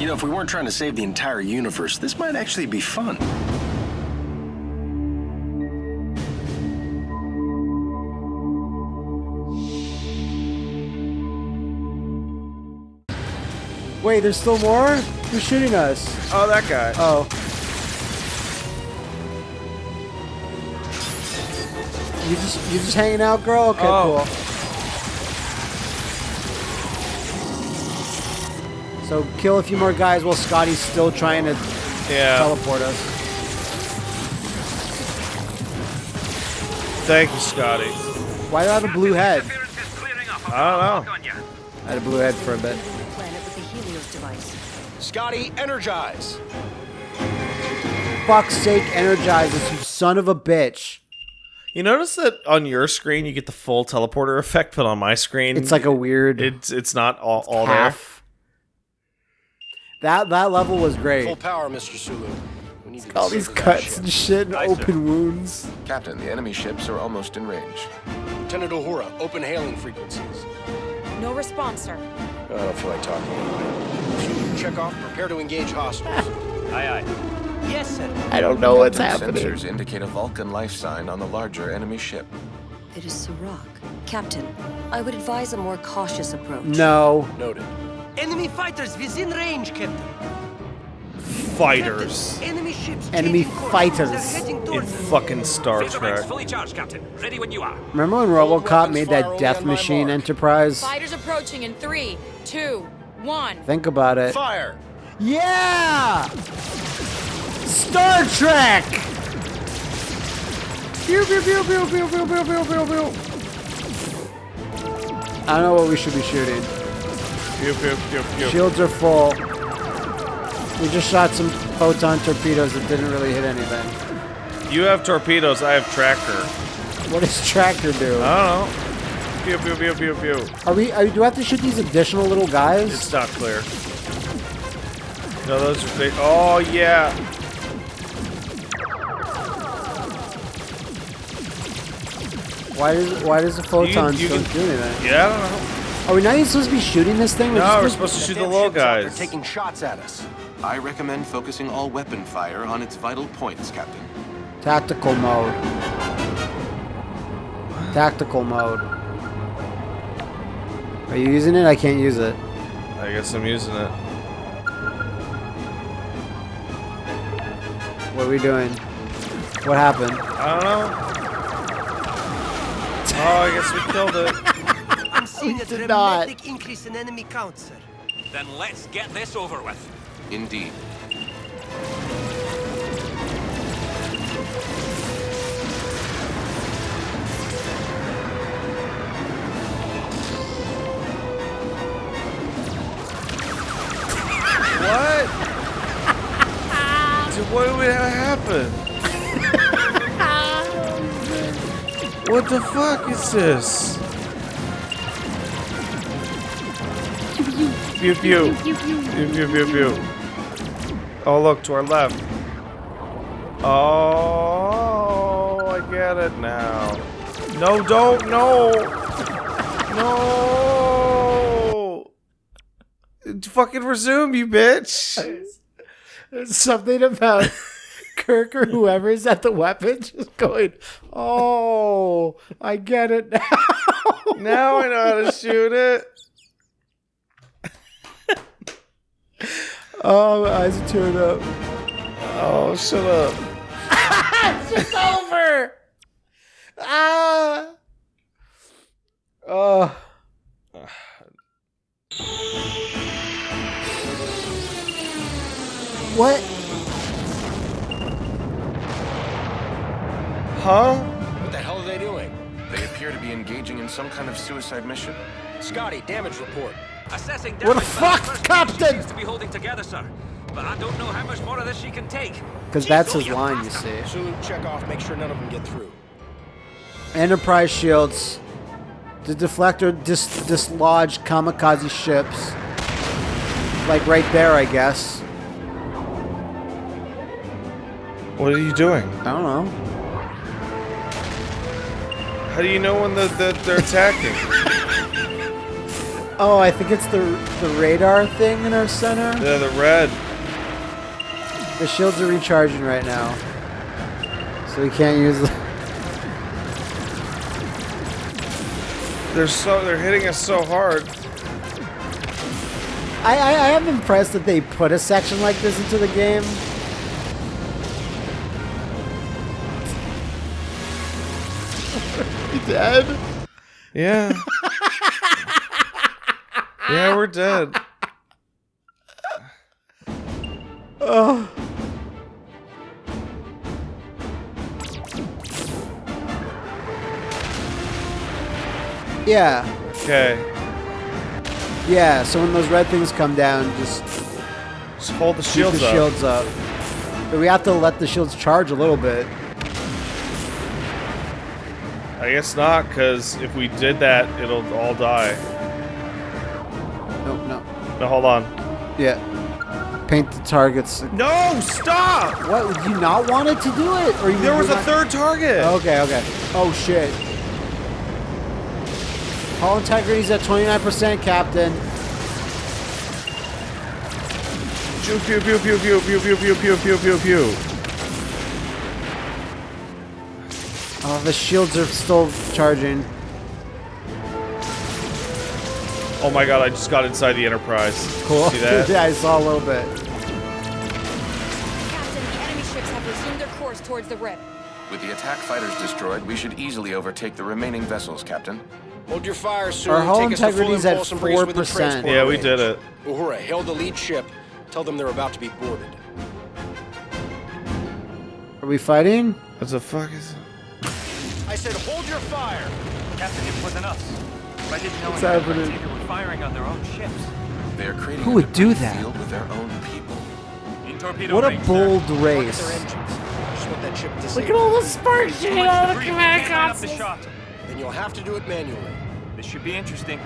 You know, if we weren't trying to save the entire universe, this might actually be fun. Wait, there's still more? Who's shooting us? Oh, that guy. Oh. You just you just hanging out, girl? Okay, Oh. cool. So kill a few more guys while Scotty's still trying to yeah. teleport us. Thank you, Scotty. Why do I have a blue head? I don't know. I had a blue head for a bit. Planet with the Helios device. Scotty, energize! Fuck's sake, energize us, you son of a bitch. You notice that on your screen you get the full teleporter effect, but on my screen It's like a weird it's it's not all, all there. Half. That that level was great. Full power, Mr. Sulu. We need to All these rid of that cuts ship. and shit and Aye, sir. open wounds. Captain, the enemy ships are almost in range. Lieutenant Uhura, open hailing frequencies. No response, sir. I don't feel like talking anyway. Sulu, check off, prepare to engage hostiles. Aye, aye. Yes, sir. I don't know what's Captain, happening. Sensors indicate a Vulcan life sign on the larger enemy ship. It is Sirach. Captain, I would advise a more cautious approach. No. Noted. Enemy fighters within range, Captain. Fighters Captain, enemy ships. Enemy fighters. They're in fucking Star Phaser Trek. fully charged, Captain. Ready when you are. Remember when RoboCop made that Death Machine mark. Enterprise? Fighters approaching in three, two, one. Think about it. Fire! Yeah! Star Trek! Pew, pew, pew, pew, pew, pew, pew, pew, pew, pew. I don't know what we should be shooting. Pew, pew, pew, pew. Shields are full. We just shot some photon torpedoes that didn't really hit anything. You have torpedoes, I have tracker. What does Tractor do? I don't know. Pew, pew, pew, pew, pew. Are we? Are, do I have to shoot these additional little guys? It's not clear. No, those are big. Oh, yeah. Why does Why does the photon you don't can- do anything? Yeah, I don't know. Are we not even supposed to be shooting this thing? No, we're supposed to shoot the low little ships out taking shots at us. I recommend focusing all weapon fire on its vital points, Captain. Tactical mode. Tactical mode. Are you using it? I can't use it. I guess I'm using it. What are we doing? What happened? I don't know. Oh, I guess we killed it. I'm a did not. increase in enemy count, sir. Then let's get this over with. Indeed. What? Dude, what would happen? what the fuck is this? Pew pew. Pew pew pew pew. Oh look to our left. Oh, I get it now. No, don't, no, no. Fucking resume, you bitch. There's something about Kirk or whoever's at the weapon just going, oh, I get it now. Now I know how to shoot it. Oh, my eyes are tearing up. Oh, shut up. It's just over. Ah. Oh. What? Huh? What the hell are they doing? They appear to be engaging in some kind of suicide mission. Scotty, damage report. Assessing What the damage by fuck, first Captain? She seems to be holding together, sir. But I don't know how much more of this she can take. Because that's oh, his line, you see. Sulu, check off, make sure none of them get through. Enterprise shields. The deflector dis- dislodged kamikaze ships. Like right there, I guess. What are you doing? I don't know. How do you know when the, the, they're attacking? Oh, I think it's the the radar thing in our center. Yeah, the red. The shields are recharging right now, so we can't use. them. They're so they're hitting us so hard. I, I I am impressed that they put a section like this into the game. He dead? Yeah. Yeah, we're dead. oh. Yeah, Okay. yeah. So when those red things come down, just Just hold the keep shields the up. shields up. But we have to let the shields charge a little bit. I guess not, because if we did that, it'll all die. No, hold on. Yeah. Paint the targets. No, stop! What? You not want it to do it? Or you There was a not- third target. Okay, okay. Oh shit. Hull integrity's at 29%, Captain. Pew pew pew pew pew pew pew pew pew pew pew pew. Oh, the shields are still charging. Oh my god, I just got inside the Enterprise. Cool. See that? yeah, I saw a little bit. Captain, the enemy ships have resumed their course towards the Rip. With the attack fighters destroyed, we should easily overtake the remaining vessels, Captain. Hold your fire, sir. Our hull Take us to full integrity's at impulse and bring us within 4%. Yeah, we range. did it. Uhura, hail the lead ship. Tell them they're about to be boarded. Are we fighting? What the fuck is I said hold your fire. Captain, it wasn't us. I didn't know What's happening? They were firing on their own ships. They are creating Who a would do that? field with their own people. In What a range, sir. bold Target race. their engines. Just want that ship. Look at all the sparks Too shooting much out of the debris. command We can't line up the console. shot. Then you'll have to do it manually. This should be interesting.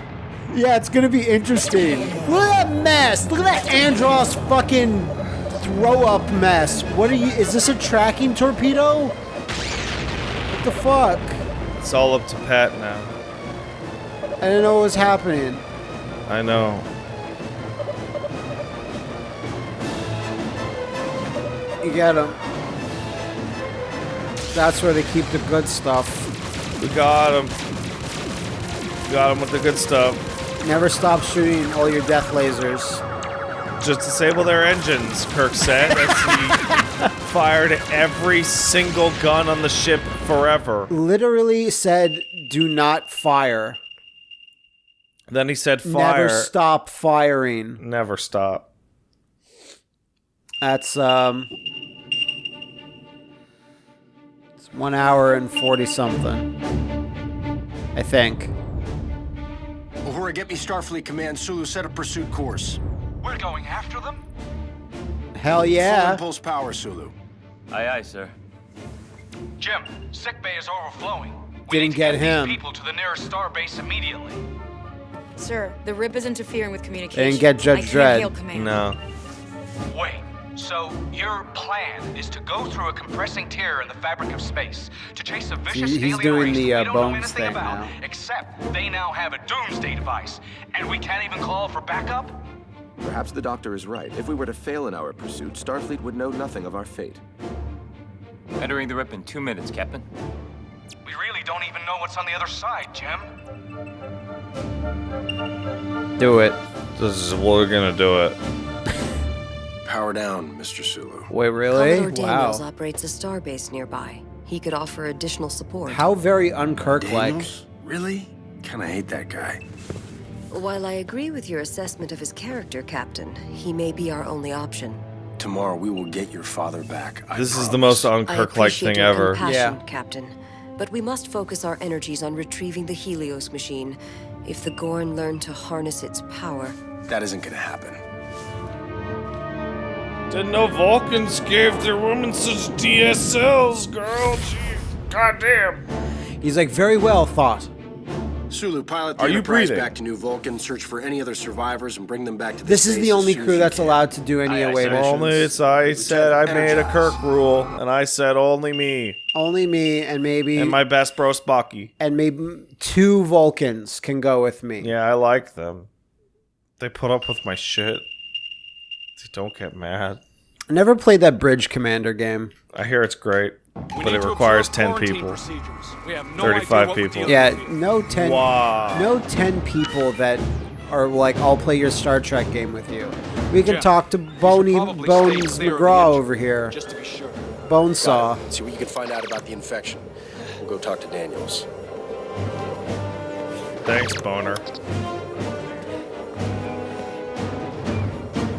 Yeah, it's gonna be interesting. Look at that mess. Look at that Andros fucking throw up mess. What are you? Is this a tracking torpedo? What the fuck? It's all up to Pat now. I didn't know what was happening. I know. You get him. That's where they keep the good stuff. We got him. Got him with the good stuff. Never stop shooting all your death lasers. Just disable their engines, Kirk said as he fired every single gun on the ship forever. Literally said, "Do not fire. Then he said fire. Never stop firing." Never stop. That's um. It's one hour and forty something. I think. Uhura, get me Starfleet Command. Sulu, set a pursuit course. We're going after them? Hell yeah. Full yeah. impulse power, Sulu. Aye, aye, sir. Jim, sick bay is overflowing. Didn't We need to get these him. People to the nearest star base immediately. Sir, the Rip is interfering with communication. didn't get Judge I Dredd. No. Wait. So your plan is to go through a compressing tear in the fabric of space to chase a vicious He- he's alien doing race the, that uh, we don't know Bones anything thing about, now. except they now have a doomsday device, and we can't even call for backup. Perhaps the doctor is right. If we were to fail in our pursuit, Starfleet would know nothing of our fate. Entering the rip in two minutes, Captain. We really don't even know what's on the other side, Jim. Do it. This is what we're gonna do it. Power down, Mr. Sulu. Wait, really? Commodore Daniels Wow. operates a starbase nearby. He could offer additional support. How very unkirk like. Daniels? Really? Kinda hate that guy. While I agree with your assessment of his character, Captain, he may be our only option. Tomorrow we will get your father back. I This is the most I unkirk like thing ever. compassion, Yeah. Captain. But we must focus our energies on retrieving the Helios machine. If the Gorn learn to harness its power, That isn't gonna happen. Didn't know Vulcans gave their women such DSLs, girl. Gee, goddamn. He's like, very well thought. Sulu, pilot the Are you Enterprise breathing? back to New Vulcan, search for any other survivors, and bring them back to This is the only crew that's can. allowed to do any Aye, aye, away sir. missions. Only it's I said I made a Kirk rule, and I said only me Only me and maybe and my best bro Spocky. and maybe two Vulcans can go with me. Yeah, I like them. They put up with my shit. They don't get mad. I never played that Bridge Commander game. I hear it's great, We but it requires 10 people. We have no 35 idea what we're people. Yeah, no ten. Wow. No ten people that are like, I'll play your Star Trek game with you. We can Jeff, talk to Boney probably Bones stay clear of the McGraw over here. Just to be sure. Bonesaw. Got it. See what you can find out about the infection. We'll go talk to Daniels. Thanks, Boner.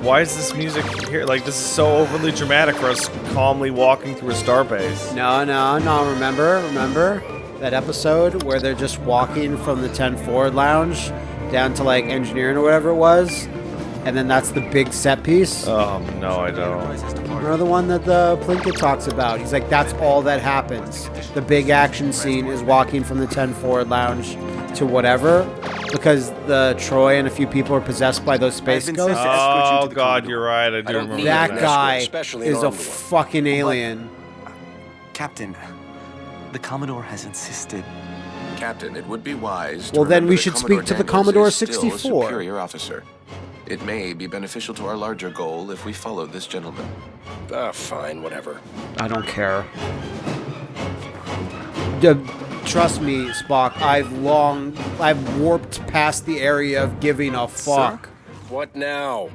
Why is this music here? Like, this is so overly dramatic for us calmly walking through a starbase. No, no, no. Remember, remember that episode where they're just walking from the 10 Forward Lounge down to like engineering or whatever it was, and then that's the big set piece. Oh, no, I don't. Remember the one that the Plinkett talks about? He's like, that's all that happens. The big action scene is walking from the 10 Forward Lounge to whatever, because the Troi and a few people are possessed by those space ghosts. sent to escort you Oh, God, Commodore. you're right. I do don't remember need that guy especially is a fucking alien. Captain, the Commodore has insisted. Captain, it would be wise. To Well, then we that should Commodore speak to the Commodore is still a 64. superior officer. It may be beneficial to our larger goal if we follow this gentleman. Ah, fine, whatever. I don't care. D- trust me, Spock. I've long, I've warped past the area of giving a fuck. What now?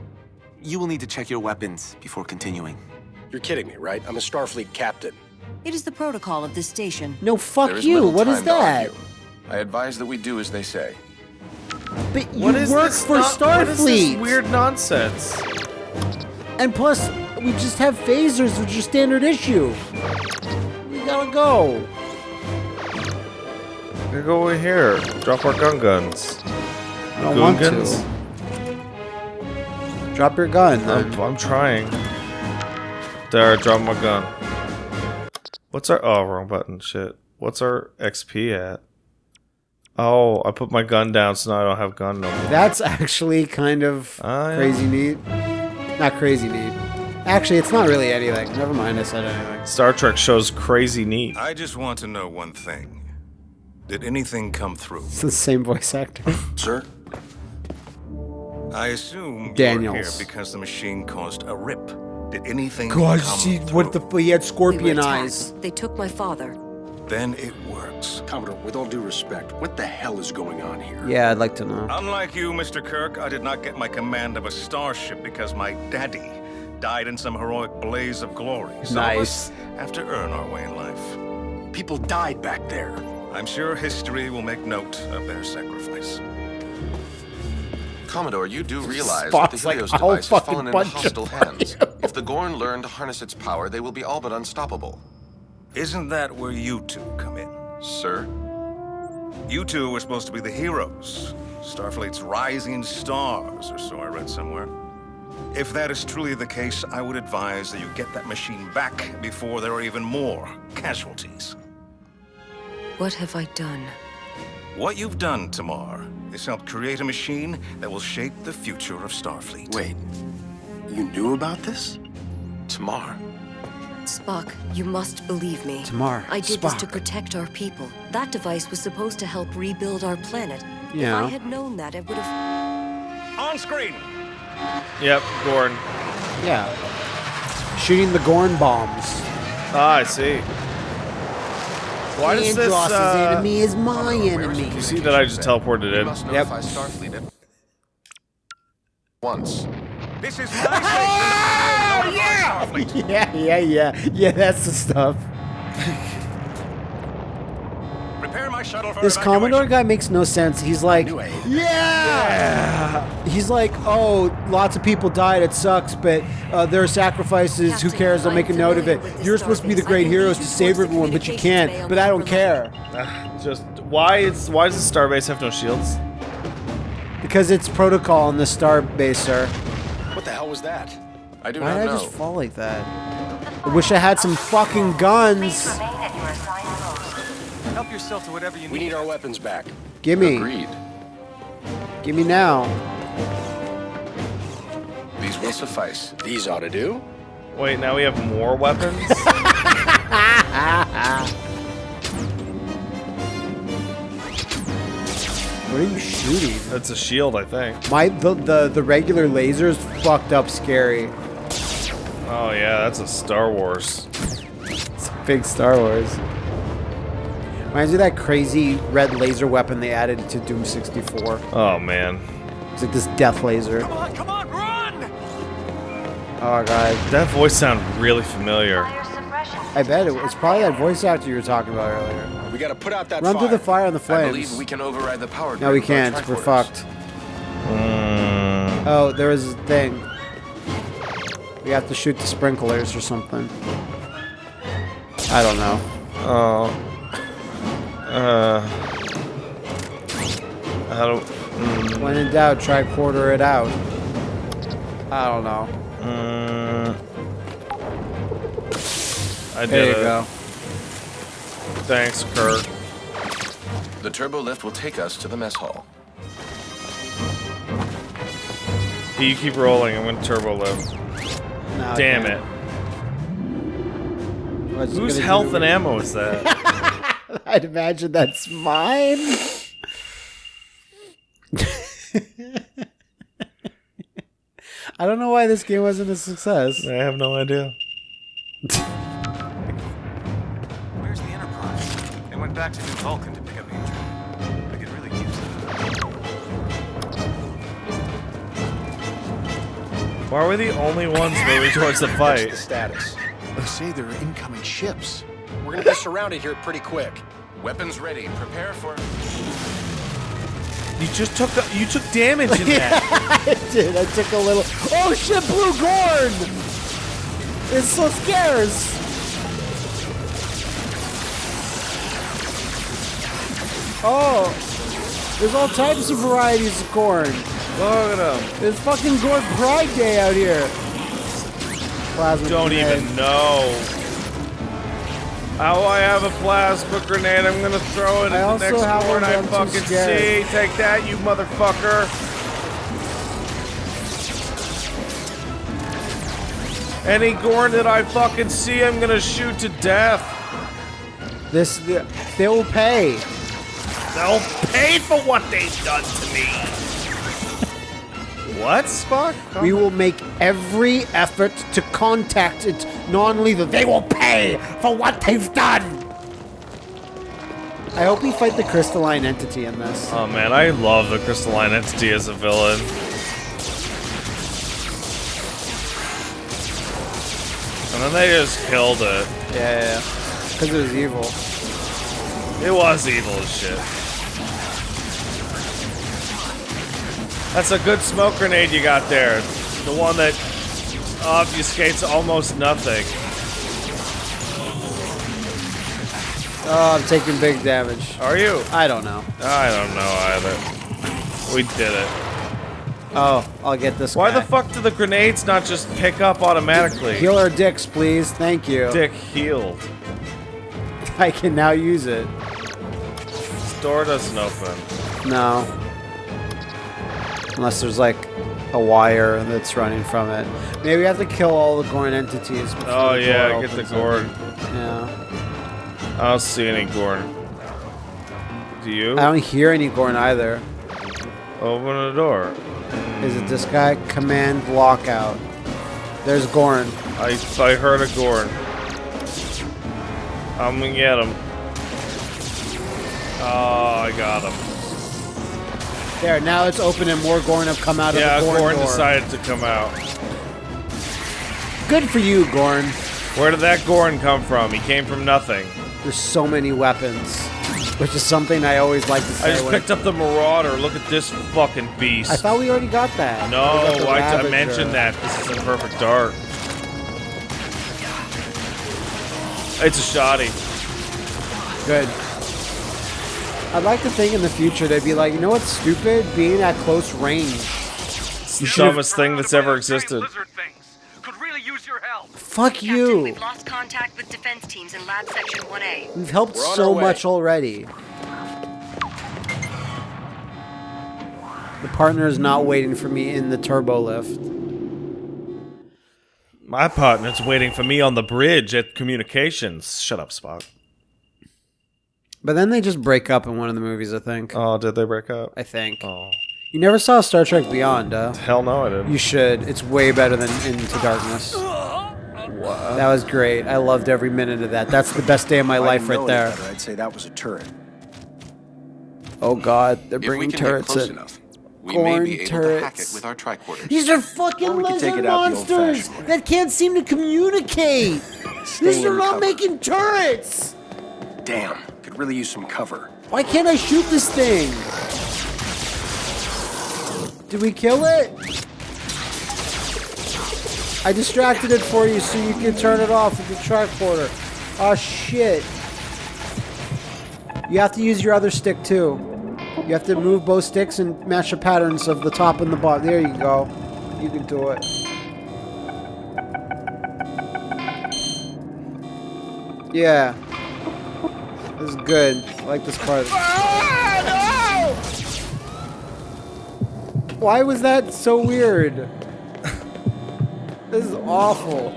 You will need to check your weapons before continuing. You're kidding me, right? I'm a Starfleet captain. It is the protocol of this station. No, There fuck is you. little What is time to that? argue. I advise that we do as they say. But you What is work this for no- What is this Starfleet. weird nonsense? And plus, we just have phasers, which are standard issue. We gotta go. We go over here. Drop our gun guns. I don't want Goongans? to. Drop your gun. I'm, I'm trying. There, drop my gun. What's our... Oh, wrong button. Shit. What's our XP at? Oh, I put my gun down, so now I don't have gun no more. That's actually kind of ah, yeah. crazy neat. Not crazy neat. Actually, it's not really anything. Never mind, I said anything. Star Trek shows crazy neat. I just want to know one thing. Did anything come through? It's the same voice actor. Sir? I assume you're here because the machine caused a rip. Did anything God, come see through? what the he had scorpion attacked. eyes. They took my father. Then it works. Commodore, with all due respect, what the hell is going on here? Yeah, I'd like to know. Unlike you, Mr. Kirk, I did not get my command of a starship because my daddy died in some heroic blaze of glory. Some of Nice. us have to earn our way in life. People died back there. I'm sure history will make note of their sacrifice. Commodore, you do realize that the Spock's like, Helios device has fucking fallen into hostile hands. If the Gorn learn to harness its power, they will be all but unstoppable. Isn't that where you two come in? Sir? You two were supposed to be the heroes. Starfleet's rising stars, or so I read somewhere. If that is truly the case, I would advise that you get that machine back before there are even more casualties. What have I done? What you've done, T'Mar, is help create a machine that will shape the future of Starfleet. Wait, you knew about this? T'Mar. Spock, you must believe me. T'Mar, I did this to protect our people. That device was supposed to help rebuild our planet. If Yeah. I had known that, I would have. On screen! Yep, Gorn. Yeah. Shooting the Gorn bombs. Ah, I see. Why does this, uh, enemy is my enemy. You see that I just teleported in? Yep. Starfleet once. This is my station! yeah! Yeah, yeah, yeah. Yeah, that's the stuff. Prepare my shuttle for This. Commodore guy makes no sense. He's like, Knew yeah! He's like, oh, lots of people died. It sucks, but uh, there are sacrifices. Who cares? I'll make a note of it. You're supposed to be the great heroes to save everyone, but you can't. But I don't upper care Just why is why does the starbase have no shields? because it's protocol on the star base, sir. What the hell was that? I do Why not did I just fall like that? I wish I had some fucking guns. Help yourself to whatever you need. We need our weapons back. Gimme, Agreed. gimme now. These will suffice. These ought to do. Wait, now we have more weapons? What are you shooting? That's a shield, I think. My the the, the regular laser's fucked up scary. Oh yeah, that's a Star Wars. It's a big Star Wars. Reminds me of that crazy red laser weapon they added to Doom 64. Oh man. It's like this death laser. Come on, come on, run! Oh god. That voice sounded really familiar. I bet it, it's probably that voice actor you were talking about earlier. We gotta put out that Run fire. through the fire and the I flames. believe we can override the power no, we grid with our can't. We're fucked. Mm, Oh, there was a thing. We have to shoot the sprinklers or something. I don't know. oh. Uh. How do? Mm, When in doubt, try quarter it out. I don't know. mm, I did There you it. go. Thanks, Kurt. The turbo lift will take us to the mess hall. You keep rolling. I'm gonna turbo lift. No, Damn can't. it. What's it Whose health and ammo is that? I'd imagine that's mine. I don't know why this game wasn't a success. I have no idea. Where's the Enterprise? They went back to New Vulcan Why we the only ones moving towards the What's fight? the status? They say there are incoming ships. We're gonna be surrounded here pretty quick. Weapons ready. Prepare for. You just took a, you took damage in that. I did. I took a little. Oh shit, Blue Gorn! It's so scarce. Oh, there's all types of varieties of Gorn. Look at him. There's fucking Gorn Pride Day out here. Plasma Don't grenade. even know. Oh, I have a plasma grenade. I'm gonna throw it I at the also next have one I fucking see. Take that, you motherfucker. Any Gorn that I fucking see, I'm gonna shoot to death. This, they will pay. They'll pay for what they've done to me. What, Spock? We will make every effort to contact it non-lethal. They will pay for what they've done. I hope we fight the crystalline entity in this. Oh man, I love the crystalline entity as a villain. And then they just killed it. Yeah, because it was evil. It was evil as shit. That's a good smoke grenade you got there. The one that obfuscates almost nothing. Oh, I'm taking big damage. Are you? I don't know. I don't know either. We did it. Oh, I'll get this. Why guy. the fuck do the grenades not just pick up automatically? Heal our dicks, please. Thank you. Dick healed. I can now use it. Door doesn't open. No. Unless there's like a wire that's running from it. Maybe we have to kill all the Gorn entities. Oh the yeah, get the Gorn. Yeah. I don't see any Gorn. Do you? I don't hear any Gorn either. Open the door. Is it this guy? Command lockout. There's Gorn. I I heard a Gorn. I'm gonna get him. Oh, I got him. There, now it's open and more Gorn have come out yeah, of the Gorn, Gorn door. decided to come out. Good for you, Gorn. Where did that Gorn come from? He came from nothing. There's so many weapons, which is something I always like to say. I just picked up the Marauder. Look at this fucking beast. I thought we already got that. no, We got the I, I mentioned that. This is in Perfect Dark. It's a shoddy. Good. I'd like to think in the future they'd be like, you know what's stupid? Being at close range. It's the dumbest thing that's ever existed. Fuck you. We've lost contact with defense teams in lab section 1A. We've helped We're so our much already. The partner is not waiting for me in the turbo lift. My partner's waiting for me on the bridge at communications. Shut up, Spock. But then they just break up in one of the movies, I think. Oh, did they break up? I think. Oh. You never saw Star Trek Beyond, uh? Hell no, I didn't. You should. It's way better than Into Darkness. That was great. I loved every minute of that. That's the best day of my life right there. better, I'd say that was a turret. Oh God, they're If bringing turrets in. enough, we may Corn be able to hack turrets. it with our tricorders. These are fucking Or we could take lizard it out the monsters that can't seem to communicate. Stay These are not cover. making turrets. Damn, could really use some cover. Why can't I shoot this thing? Did we kill it? I distracted it for you so you can turn it off with the tricorder. Oh shit. You have to use your other stick too. You have to move both sticks and match the patterns of the top and the bottom. There you go. You can do it. Yeah. This is good. I like this part. Why was that so weird? This is awful.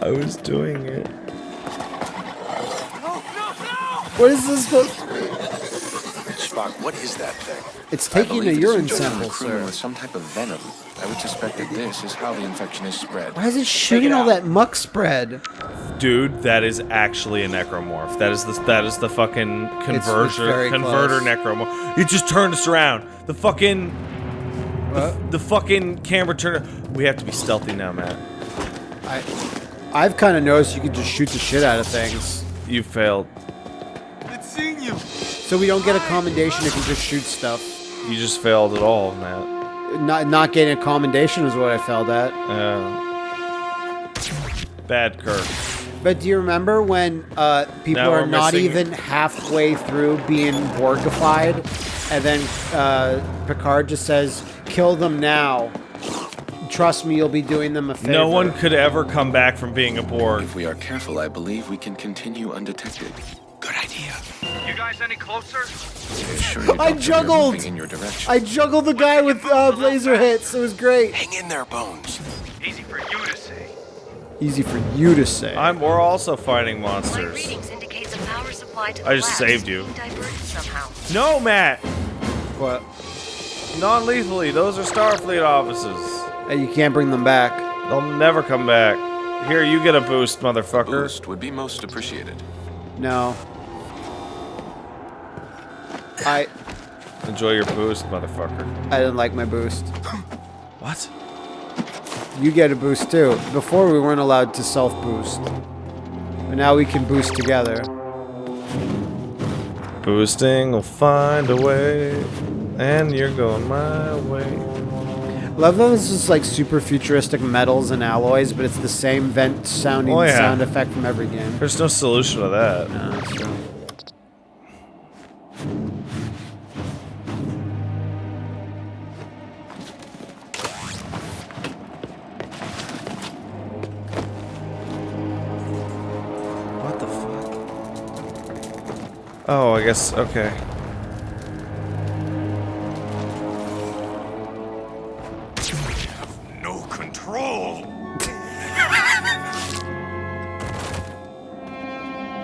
I was doing it. What is this supposed Spock, what is that thing? It's taking a believe it is urine injecting sample, the crewman sir. With some type of venom. I would suspect that this is how the infection is spread. Why is it shooting all that muck spread? Dude, that is actually a necromorph. That is the that is the fucking converter very converter close. necromorph. It just turned us around. The fucking the, the fucking camera turned. We have to be stealthy now, Matt. I, I've kind of noticed you can just shoot the shit out of things. You failed. So we don't get a commendation if you just shoot stuff. You just failed at all, Matt. Not not getting a commendation is what I failed at. Uh, bad Kirk. But do you remember when uh, people Now are not missing- even halfway through being Borgified, and then uh, Picard just says, "Kill them now." Trust me, you'll be doing them a favor. No one could ever come back from being a Borg. If we are careful, I believe we can continue undetected. Good idea. You guys any closer? I I Doctor, we are juggled. in your direction. I juggled the guy with uh, laser hits. It was great. Hang in there, Bones. Easy for you to say. Easy for you to say. I'm. We're also fighting monsters. readings indicate the power supply to the I just saved you. being diverted somehow. No, Matt. What? Non-lethally. Those are Starfleet offices. Uh, you can't bring them back. They'll never come back. Here, you get a boost, motherfucker. Boost would be most appreciated. No. I Enjoy your boost, motherfucker. I didn't like my boost. What? You get a boost too. Before we weren't allowed to self boost. But now we can boost together. Boosting will find a way, and you're going my way. Love that this is like super futuristic metals and alloys, but it's the same vent sounding Oh, yeah. sound effect from every game. There's no solution to that. No, Oh, I guess, okay. No control.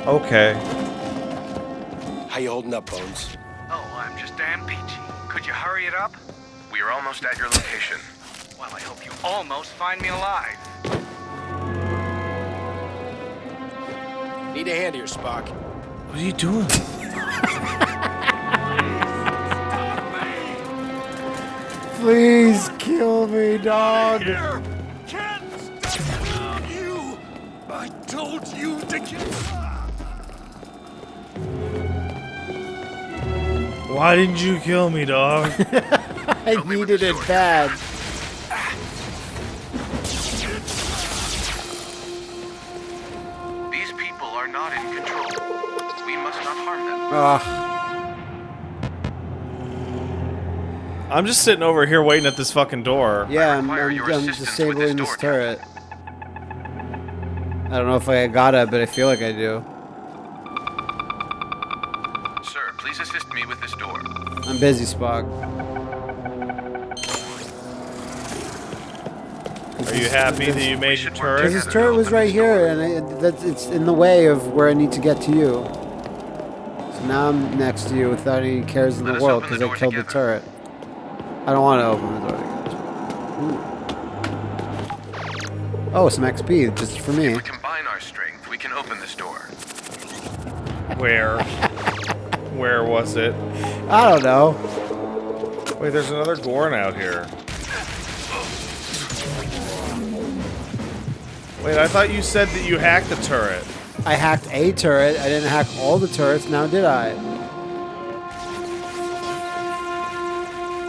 Okay. How you holding up, Bones? Oh, I'm just damn peachy. Could you hurry it up? We are almost at your location. Well, I hope you almost find me alive. Need a hand here, Spock. What are you doing? Please kill me, dog. Can't stop you. I told you to kill. Me. Why didn't you kill me, dog? I needed it bad. Ugh. I'm just sitting over here waiting at this fucking door. Yeah, I'm, require I'm, I'm disabling this this turret. I don't know if I gotta, but I feel like I do. Sir, please assist me with this door. I'm busy, Spock. Are you happy that you made your Because turret? this turret was right here, and I, that, it's in the way of where I need to get to you. Now I'm next to you without any cares in the Let world because I door killed the turret. I don't want to open the door together. Ooh. Oh, some XP just for me. If we combine our strength, we can open this door. Where? Where was it? I don't know. Wait, there's another Gorn out here. Wait, I thought you said that you hacked the turret. I hacked a turret. I didn't hack all the turrets. Now did I?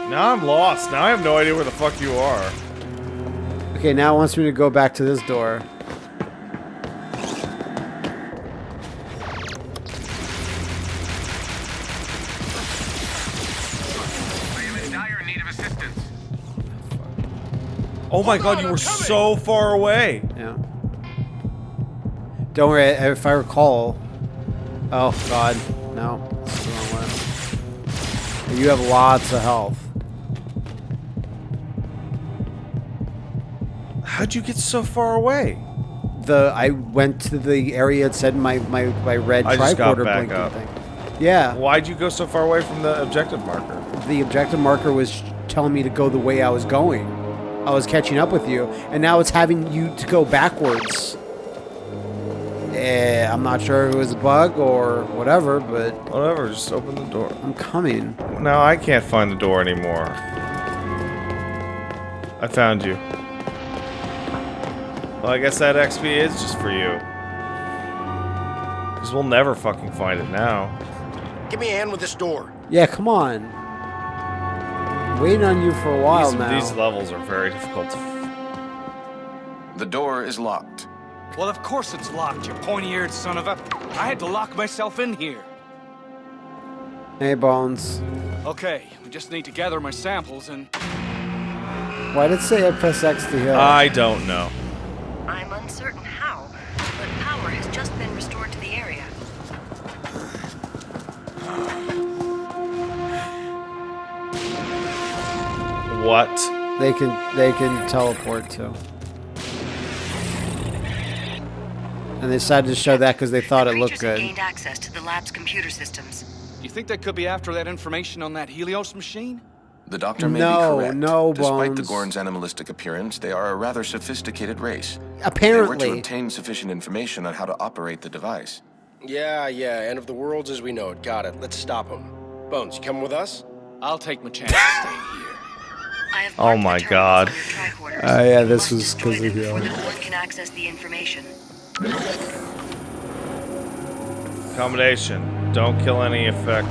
Now I'm lost. Now I have no idea where the fuck you are. Okay, now it wants me to go back to this door. I am in dire need of assistance. Oh my god, you were so far away. Don't worry. If I recall. Oh God, no. The wrong way. You have lots of health. How'd you get so far away? The I went to the area it said my my my red I just got tricorder back blinking up. thing. Yeah, Why'd you go so far away from the objective marker? the objective marker was telling me to go the way I was going. I was catching up with you, and now it's having you to go backwards. Eh, I'm not sure if it was a bug or whatever, but Whatever, just open the door. I'm coming. Now I can't find the door anymore. I found you. Well, I guess that XP is just for you. Because we'll never fucking find it now. Give me a hand with this door. Yeah, come on. Waiting on you for a while these, now. these levels are very difficult to The door is locked. Well, of course it's locked, you pointy-eared son of a... I had to lock myself in here. Hey, Bones. Okay, we just need to gather my samples and... Why did it say I press X to heal? I don't know. I'm uncertain how, but power has just been restored to the area. What? They can they can teleport to. And they decided to show that because they thought it looked good. gained access to the lab's computer systems. You think they could be after that information on that Helios machine? The doctor may No, be correct. no, Despite the Gorn's animalistic appearance, they are a rather sophisticated race. Apparently. They were to obtain sufficient information on how to operate the device. Yeah, yeah, end of the worlds as we know it. Got it. Let's stop him. Bones, you coming with us? I'll take my chance staying here. Oh my God. on your tricorders. Oh, ah, yeah, this was destroy 'cause of you. the Gorn can access the information. Accommodation. Don't kill any effect.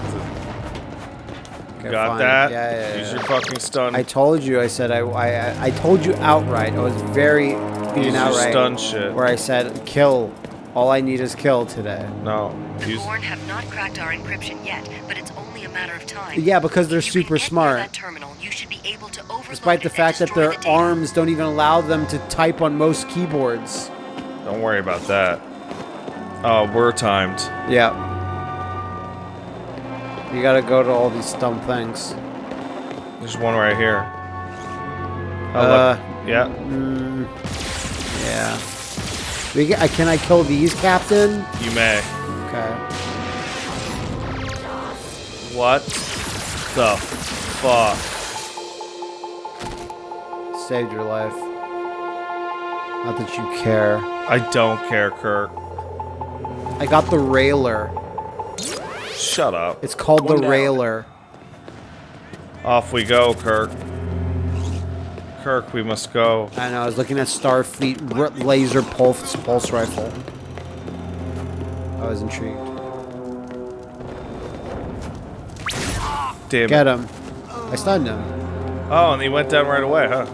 Okay, Got fine. that? Yeah, yeah, yeah. Use your fucking stun. I told you. I said I, I I told you outright. I was very being Use your outright. stun shit. Where I said kill. All I need is kill today. no. The Use. Gorn have not cracked our encryption yet, but it's only a matter of time. Yeah, because they're If super get smart. That terminal, you should be able to Despite the fact that their the arms don't even allow them to type on most keyboards. Don't worry about that. Oh, we're timed. Yeah. You gotta go to all these dumb things. There's one right here. Oh, Uh, look. Yeah. Mm, yeah. We get, can I kill these, Captain? You may. Okay. What the fuck? Saved your life. Not that you care. I don't care, Kirk. I got the railer. Shut up. It's called One the down. railer. Off we go, Kirk. Kirk, we must go. I know. I was looking at Starfleet r- laser pulse pulse rifle. I was intrigued. Damn Get it. him. I stunned him. Oh, and he went down right away, huh?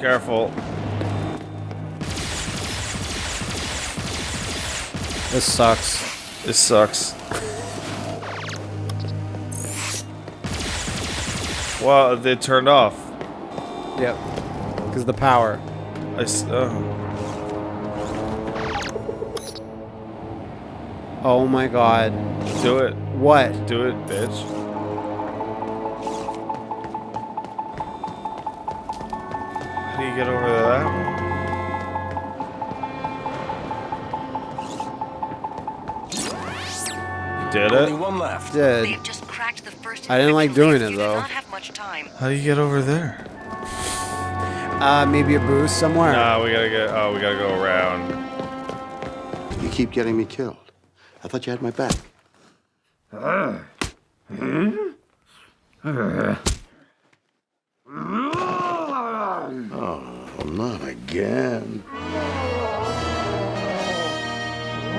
Careful. This sucks. This sucks. Well, they turned off. Yep. Because the power. I s- oh. Oh my god. Do it. What? Do it, bitch. Get over that one? did Only it? one left. Did. Just cracked the first I didn't like doing it, though. not have much time. How do you get over there? Uh, maybe a boost somewhere. Nah, we gotta get. Oh, we gotta go around. You keep getting me killed. I thought you had my back. Uh, hmm? uh, Oh, not again.